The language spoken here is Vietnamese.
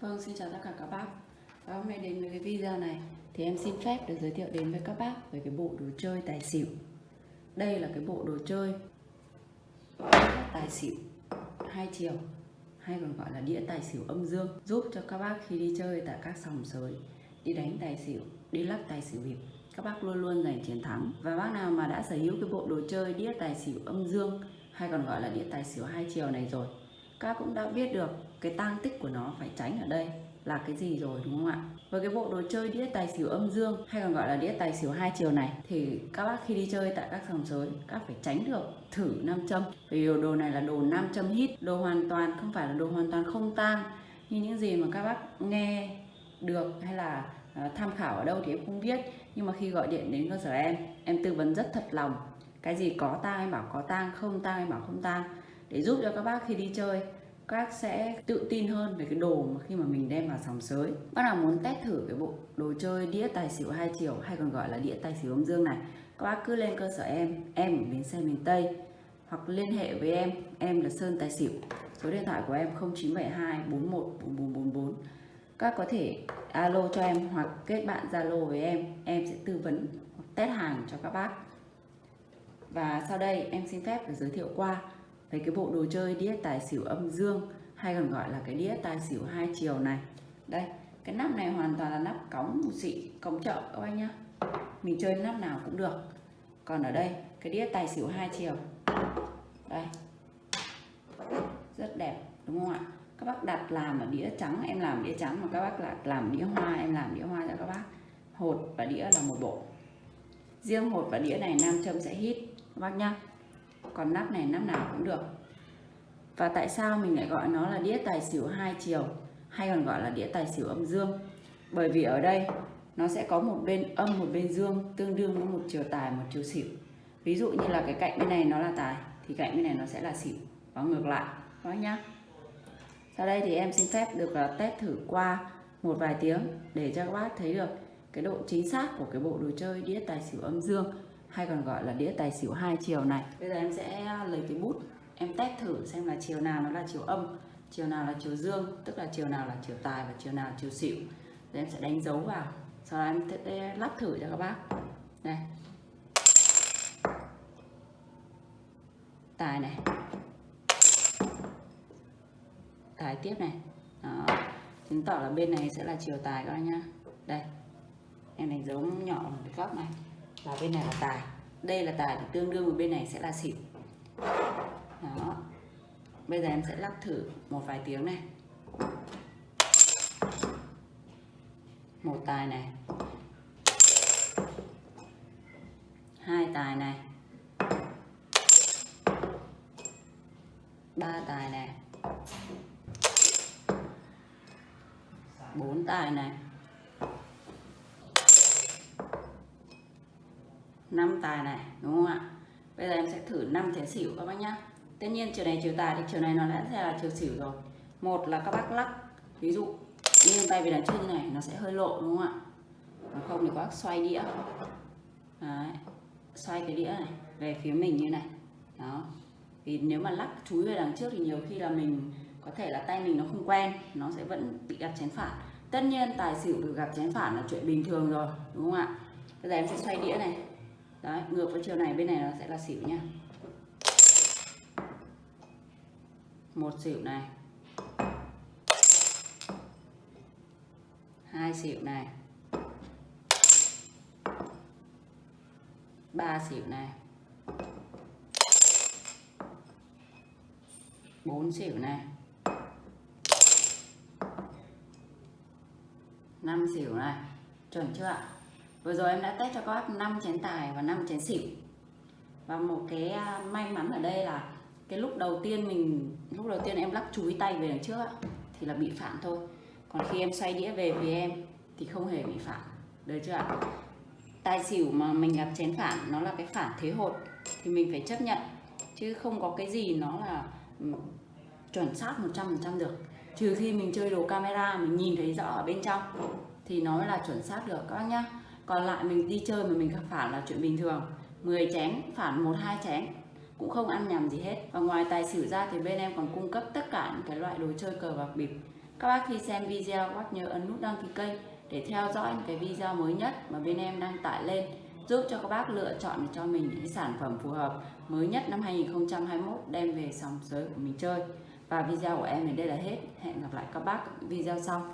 Vâng, xin chào tất cả các bác. Và hôm nay đến với cái video này Thì em xin phép được giới thiệu đến với các bác Về cái bộ đồ chơi tài xỉu. Đây là cái bộ đồ chơi Tài xỉu hai chiều Hay còn gọi là đĩa tài xỉu âm dương Giúp cho các bác khi đi chơi tại các sòng sới Đi đánh tài xỉu, đi lắc tài xỉu bịp Các bác luôn luôn giành chiến thắng. Và bác nào mà đã sở hữu cái bộ đồ chơi đĩa tài xỉu âm dương Hay còn gọi là đĩa tài xỉu hai chiều này rồi các cũng đã biết được cái tang tích của nó phải tránh ở đây là cái gì rồi, đúng không ạ? Với cái bộ đồ chơi đĩa tài xỉu âm dương, hay còn gọi là đĩa tài xỉu hai chiều này, thì các bác khi đi chơi tại các sòng sới, các phải tránh được thử nam châm. Vì đồ này là đồ nam châm hít, đồ hoàn toàn, không phải là đồ hoàn toàn không tang. Như những gì mà các bác nghe được hay là à, tham khảo ở đâu thì em không biết. Nhưng mà khi gọi điện đến cơ sở em em tư vấn rất thật lòng. Cái gì có tang em bảo có tang, không tang em bảo không tang. Để giúp cho các bác khi đi chơi các sẽ tự tin hơn về cái đồ mà khi mà mình đem vào sòng sới. Bác nào muốn test thử cái bộ đồ chơi đĩa tài xỉu hai chiều, hay còn gọi là đĩa tài xỉu âm dương này, các bác cứ lên cơ sở em em ở bến xe miền Tây, hoặc liên hệ với em em là Sơn Tài Xỉu. Số điện thoại của em 0972 41 4444 các có thể alo cho em hoặc kết bạn Zalo với em em sẽ tư vấn hoặc test hàng cho các bác. Và sau đây em xin phép được giới thiệu qua về cái bộ đồ chơi đĩa tài xỉu âm dương, hay còn gọi là cái đĩa tài xỉu hai chiều này. Đây, cái nắp này hoàn toàn là nắp cống một xị, cống chợ các anh nhá. Mình chơi nắp nào cũng được. Còn ở đây, cái đĩa tài xỉu hai chiều. Đây. Rất đẹp, đúng không ạ? Các bác đặt làm ở đĩa trắng, em làm đĩa trắng mà các bác lại làm đĩa hoa, em làm đĩa hoa cho các bác. Hột và đĩa là một bộ. Riêng hột và đĩa này nam châm sẽ hít, các bác nhá còn nắp này, nắp nào cũng được. Và tại sao mình lại gọi nó là đĩa tài xỉu hai chiều, hay còn gọi là đĩa tài xỉu âm dương? Bởi vì ở đây, nó sẽ có một bên âm, một bên dương, tương đương với một chiều tài, một chiều xỉu. Ví dụ như là cái cạnh bên này nó là tài, thì cạnh bên này nó sẽ là xỉu. Và ngược lại, đó nhá. Sau đây thì em xin phép được ờ, test thử qua một vài tiếng để cho các bác thấy được cái độ chính xác của cái bộ đồ chơi đĩa tài xỉu âm dương hay còn gọi là đĩa tài xỉu hai chiều này. Bây giờ em sẽ lấy cái bút, em test thử xem là chiều nào nó là chiều âm, chiều nào là chiều dương, tức là chiều nào là chiều tài và chiều nào là chiều xỉu. Rồi em sẽ đánh dấu vào. Sau đó em sẽ lắp thử cho các bác. Đây. Tài này. Tài tiếp này. Đó. Chứng tỏ là bên này sẽ là chiều tài các bác nhá. Đây. Em đánh dấu nhỏ một cái góc này và bên này là tài. Đây là tài thì tương đương với bên này sẽ là xỉu. Đó. Bây giờ em sẽ lắc thử một vài tiếng này. Một tài này. Hai tài này. Ba tài này. Bốn tài này. Năm tài này, đúng không ạ? Bây giờ em sẽ thử năm chén xỉu các bác nhá. Tất nhiên chiều này chiều tài thì chiều này nó đã là chiều xỉu rồi. Một là các bác lắc, ví dụ, như tay về đằng trước như này nó sẽ hơi lộ, đúng không ạ? Còn không thì các bác xoay đĩa. Đấy. xoay cái đĩa này về phía mình như này. Đó. Vì nếu mà lắc chúi về đằng trước thì nhiều khi là mình có thể là tay mình nó không quen, nó sẽ vẫn bị gặp chén phản. Tất nhiên tài xỉu được gặp chén phản là chuyện bình thường rồi, đúng không ạ? Bây giờ em sẽ xoay đĩa này đấy, ngược với chiều này, bên này nó sẽ là xỉu nha. Một xỉu này. Hai xỉu này. Ba xỉu này. Bốn xỉu này. Năm xỉu này. Chuẩn chưa ạ? Vừa rồi em đã test cho các bác 5 chén tài và 5 chén xỉu. Và một cái à, may mắn ở đây là cái lúc đầu tiên mình, lúc đầu tiên em lắc chúi tay về đằng trước thì là bị phản thôi. Còn khi em xoay đĩa về phía em thì không hề bị phản. Được chưa ạ? Tài xỉu mà mình gặp chén phản, nó là cái phản thế hột thì mình phải chấp nhận. Chứ không có cái gì nó là ừ, chuẩn xác 100% được. Trừ khi mình chơi đồ camera, mình nhìn thấy rõ ở bên trong, thì nó là chuẩn xác được, các bác nhá còn lại mình đi chơi mà mình gặp phản là chuyện bình thường. 10 chén, phản một, hai chén. Cũng không ăn nhầm gì hết. Và ngoài tài xỉu ra thì bên em còn cung cấp tất cả những cái loại đồ chơi cờ bạc bịp. Các bác khi xem video, các bác nhớ ấn nút đăng ký kênh để theo dõi những cái video mới nhất mà bên em đang tải lên, giúp cho các bác lựa chọn cho mình những cái sản phẩm phù hợp mới nhất năm 2021 đem về sòng sới của mình chơi. Và video của em đến đây là hết. Hẹn gặp lại các bác video sau.